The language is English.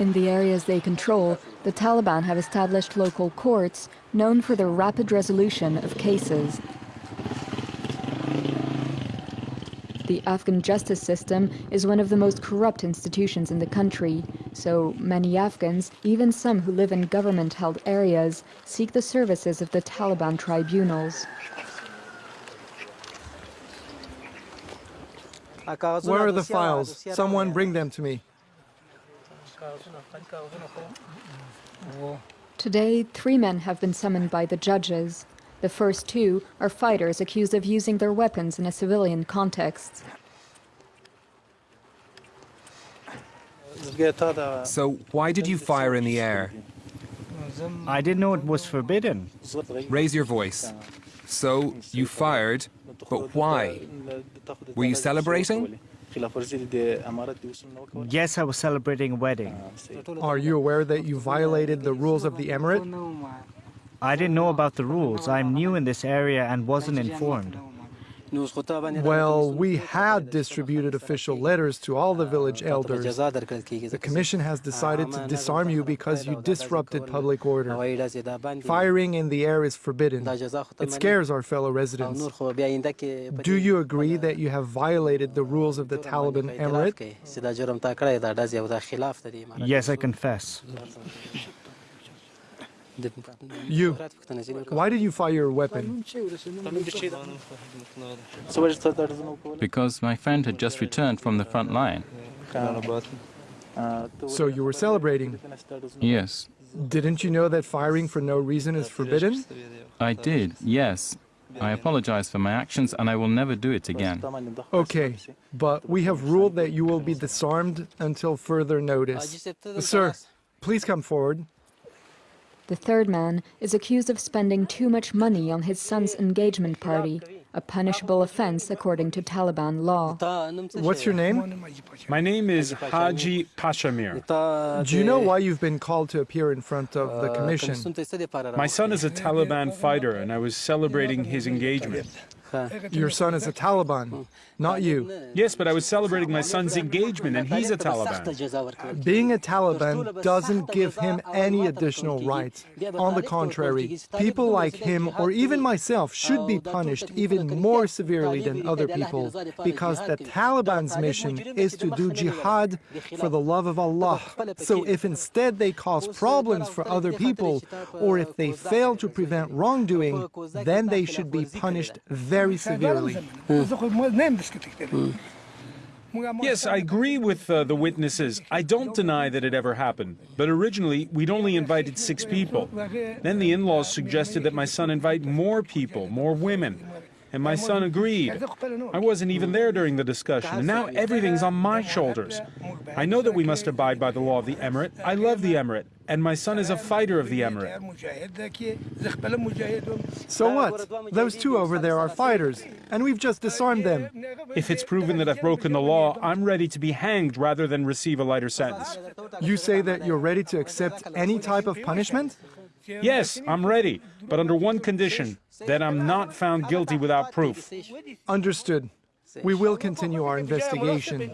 In the areas they control, the Taliban have established local courts known for their rapid resolution of cases. The Afghan justice system is one of the most corrupt institutions in the country, so many Afghans, even some who live in government-held areas, seek the services of the Taliban tribunals. Where are the files? Someone bring them to me. Today, three men have been summoned by the judges. The first two are fighters accused of using their weapons in a civilian context. So why did you fire in the air? I didn't know it was forbidden. Raise your voice. So you fired, but why? Were you celebrating? Yes, I was celebrating a wedding. Are you aware that you violated the rules of the emirate? I didn't know about the rules. I'm new in this area and wasn't informed. Well, we had distributed official letters to all the village elders. The commission has decided to disarm you because you disrupted public order. Firing in the air is forbidden. It scares our fellow residents. Do you agree that you have violated the rules of the Taliban emirate? Yes, I confess. You. Why did you fire your weapon? Because my friend had just returned from the front line. So you were celebrating. Yes, Didn't you know that firing for no reason is forbidden? I did, yes. I apologize for my actions and I will never do it again. Okay, but we have ruled that you will be disarmed until further notice. Sir, please come forward. The third man is accused of spending too much money on his son's engagement party, a punishable offense according to Taliban law. What's your name? My name is Haji Pashamir. Do you know why you've been called to appear in front of the commission? My son is a Taliban fighter and I was celebrating his engagement. Your son is a Taliban, not you. Yes, but I was celebrating my son's engagement and he's a Taliban. Being a Taliban doesn't give him any additional rights. On the contrary, people like him or even myself should be punished even more severely than other people because the Taliban's mission is to do jihad for the love of Allah. So if instead they cause problems for other people or if they fail to prevent wrongdoing, then they should be punished very severely. Yes, I agree with uh, the witnesses. I don't deny that it ever happened. But originally, we'd only invited six people. Then the in-laws suggested that my son invite more people, more women. And my son agreed. I wasn't even there during the discussion, and now everything's on my shoulders. I know that we must abide by the law of the emirate. I love the emirate, and my son is a fighter of the emirate. So what? Those two over there are fighters, and we've just disarmed them. If it's proven that I've broken the law, I'm ready to be hanged rather than receive a lighter sentence. You say that you're ready to accept any type of punishment? Yes, I'm ready, but under one condition, that I'm not found guilty without proof. Understood. We will continue our investigation.